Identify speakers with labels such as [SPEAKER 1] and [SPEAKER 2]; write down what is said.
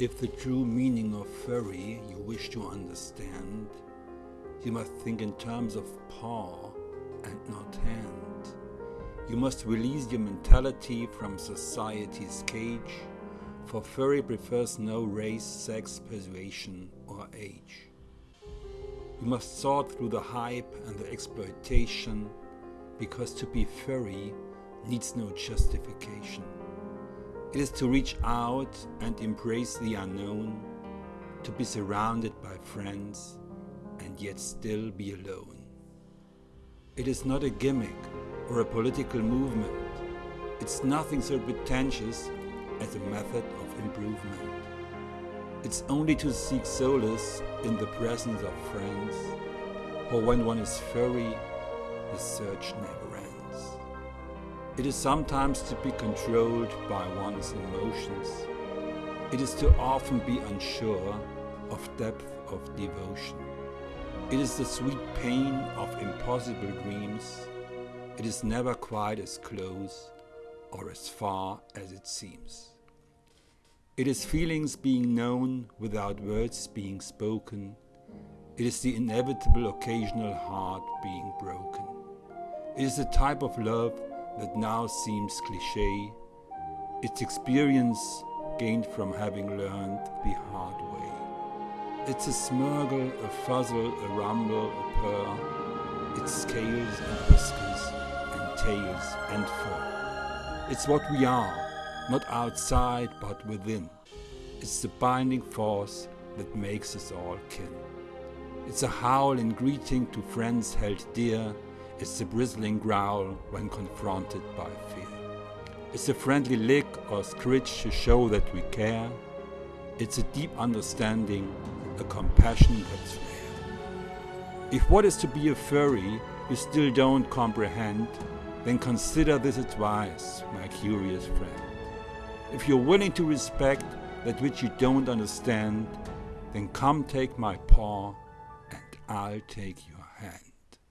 [SPEAKER 1] If the true meaning of furry you wish to understand, you must think in terms of paw and not hand. You must release your mentality from society's cage, for furry prefers no race, sex, persuasion or age. You must sort through the hype and the exploitation, because to be furry needs no justification. It is to reach out and embrace the unknown, to be surrounded by friends and yet still be alone. It is not a gimmick or a political movement. It's nothing so pretentious as a method of improvement. It's only to seek solace in the presence of friends, for when one is furry, the search never ends. It is sometimes to be controlled by one's emotions. It is to often be unsure of depth of devotion. It is the sweet pain of impossible dreams. It is never quite as close or as far as it seems. It is feelings being known without words being spoken. It is the inevitable occasional heart being broken. It is the type of love that now seems cliche, its experience gained from having learned the hard way. It's a smurgle, a fuzzle, a rumble, a purr, it's scales and whiskers and tails and fur. It's what we are, not outside but within. It's the binding force that makes us all kin. It's a howl in greeting to friends held dear, it's a bristling growl when confronted by fear. It's a friendly lick or scritch to show that we care. It's a deep understanding, a compassion that's rare. If what is to be a furry you still don't comprehend, then consider this advice, my curious friend. If you're willing to respect that which you don't understand, then come take my paw and I'll take your hand.